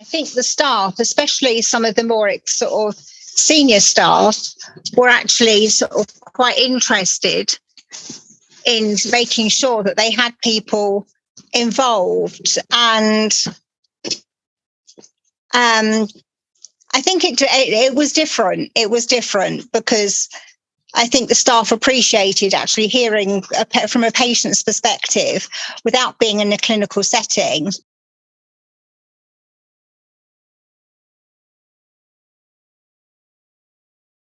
I think the staff, especially some of the more sort of senior staff, were actually sort of quite interested in making sure that they had people involved and um I think it, it, it was different. It was different because I think the staff appreciated actually hearing a, from a patient's perspective without being in a clinical setting